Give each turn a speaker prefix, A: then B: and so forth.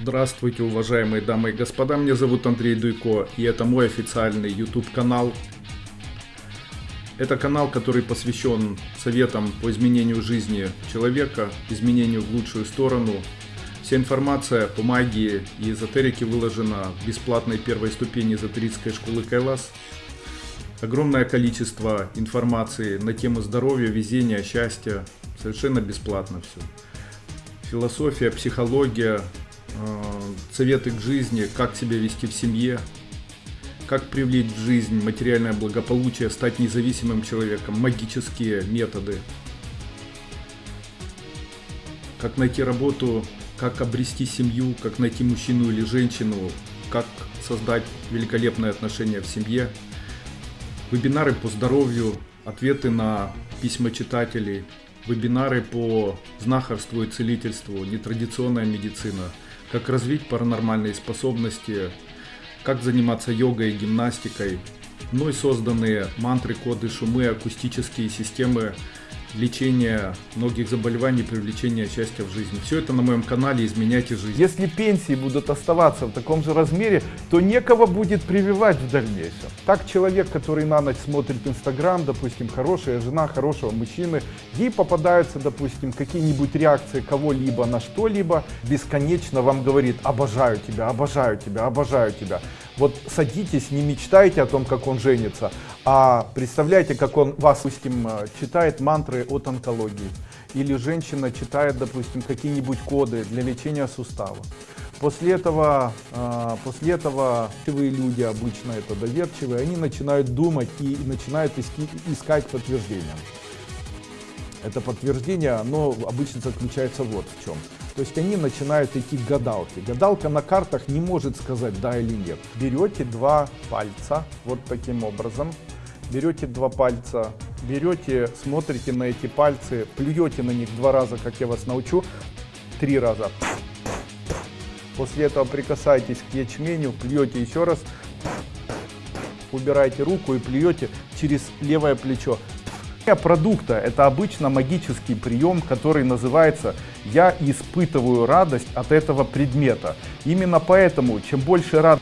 A: Здравствуйте, уважаемые дамы и господа, меня зовут Андрей Дуйко, и это мой официальный YouTube канал. Это канал, который посвящен советам по изменению жизни человека, изменению в лучшую сторону. Вся информация по магии и эзотерике выложена в бесплатной первой ступени эзотерической школы Кайлас. Огромное количество информации на тему здоровья, везения, счастья, совершенно бесплатно все. Философия, психология, советы к жизни, как себя вести в семье, как привлечь в жизнь материальное благополучие, стать независимым человеком, магические методы, как найти работу, как обрести семью, как найти мужчину или женщину, как создать великолепные отношения в семье, вебинары по здоровью, ответы на письма читателей, вебинары по знахарству и целительству, нетрадиционная медицина, как развить паранормальные способности, как заниматься йогой и гимнастикой, мной созданные мантры, коды, шумы, акустические системы лечения многих заболеваний, привлечения счастья в жизни. Все это на моем канале «Изменяйте жизнь».
B: Если пенсии будут оставаться в таком же размере, то некого будет прививать в дальнейшем. Так человек, который на ночь смотрит Инстаграм, допустим, хорошая жена хорошего мужчины, ей попадаются, допустим, какие-нибудь реакции кого-либо на что-либо, бесконечно вам говорит «обожаю тебя, обожаю тебя, обожаю тебя». Вот садитесь, не мечтайте о том, как он женится, а представляете, как он вас, допустим, читает мантры от онкологии. Или женщина читает, допустим, какие-нибудь коды для лечения сустава. После этого, а, после этого люди, обычно это доверчивые, они начинают думать и начинают искать подтверждения. Это подтверждение, оно обычно заключается вот в чем. То есть они начинают идти к гадалке. Гадалка на картах не может сказать да или нет. Берете два пальца, вот таким образом. Берете два пальца, берете, смотрите на эти пальцы, плюете на них два раза, как я вас научу, три раза. После этого прикасайтесь к ячменю, плюете еще раз, убираете руку и плюете через левое плечо продукта это обычно магический прием, который называется «я испытываю радость от этого предмета». Именно поэтому, чем больше радости